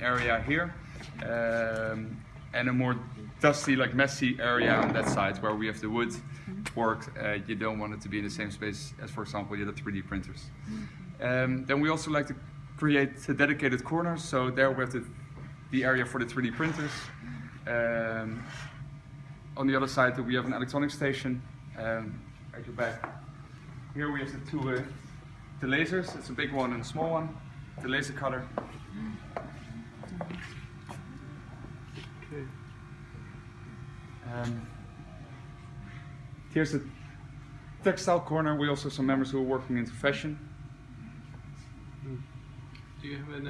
area here, um, and a more dusty, like messy area on that side where we have the wood work. Uh, you don't want it to be in the same space as, for example, the 3D printers. Um, then we also like to create dedicated corners. So there we have the, the area for the 3D printers. Um, on the other side, we have an electronic station. Um, at your back. Here we have the two uh, the lasers. It's a big one and a small one. The laser cutter. Okay. Um, here's the textile corner. We also have some members who are working into fashion. Do you have an